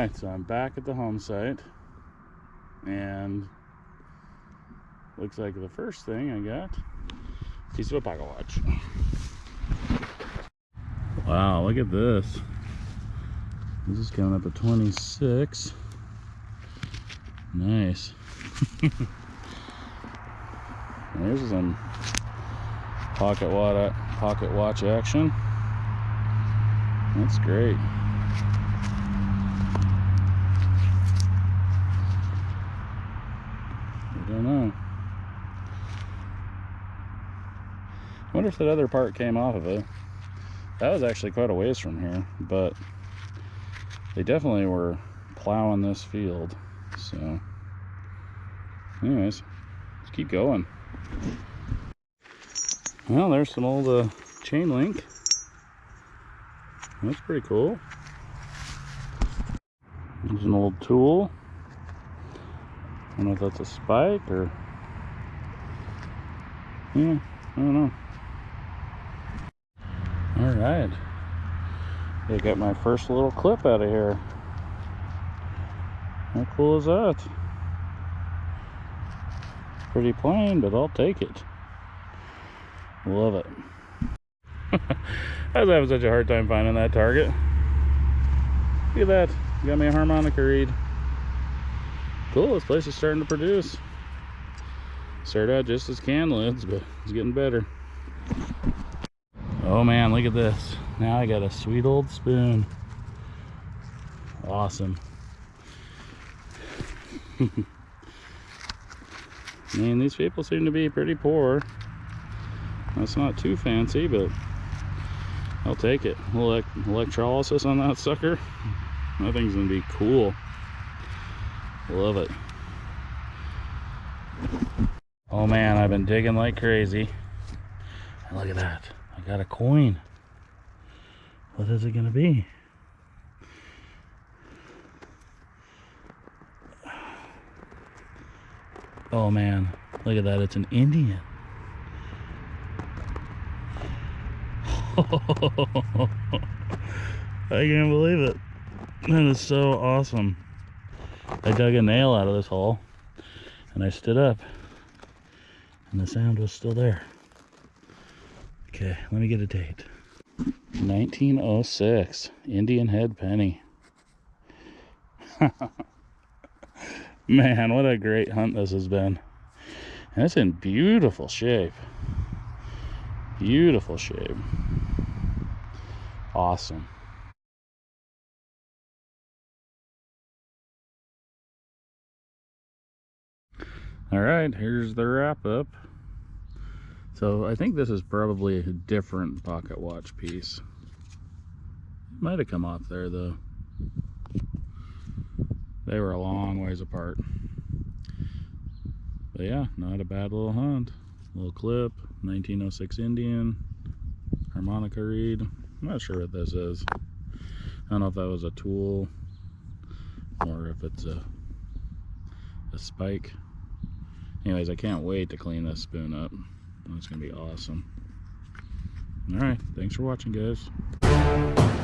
right, so I'm back at the home site. And looks like the first thing I got, piece of a pocket watch. Wow, look at this. This is coming up at 26. Nice. There's some pocket watch, pocket watch action. That's great. I don't know. I wonder if that other part came off of it. That was actually quite a ways from here, but they definitely were plowing this field. So, anyways, let's keep going. Well, there's some old uh, chain link. That's pretty cool. There's an old tool. I don't know if that's a spike or... Yeah, I don't know. Alright. I got my first little clip out of here. How cool is that? Pretty plain, but I'll take it. Love it. I was having such a hard time finding that target. Look at that. Got me a harmonica reed. Cool, this place is starting to produce. Started out just as can lids, but it's getting better. Oh man, look at this. Now I got a sweet old spoon. Awesome. Man, these people seem to be pretty poor. That's not too fancy, but I'll take it. Elect electrolysis on that sucker. That thing's gonna be cool. Love it. Oh man, I've been digging like crazy. Look at that. I got a coin. What is it gonna be? Oh man, look at that, it's an Indian. I can't believe it. That is so awesome. I dug a nail out of this hole and I stood up and the sound was still there. Okay, let me get a date. 1906, Indian head penny. Man, what a great hunt this has been. And it's in beautiful shape. Beautiful shape. Awesome. All right, here's the wrap up. So I think this is probably a different pocket watch piece. Might have come off there though they were a long ways apart. But yeah, not a bad little hunt. Little clip, 1906 Indian, harmonica reed. I'm not sure what this is. I don't know if that was a tool or if it's a, a spike. Anyways, I can't wait to clean this spoon up. It's going to be awesome. Alright, thanks for watching guys.